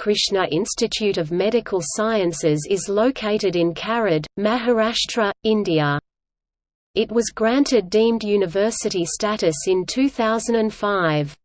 Krishna Institute of Medical Sciences is located in Karad, Maharashtra, India. It was granted deemed university status in 2005.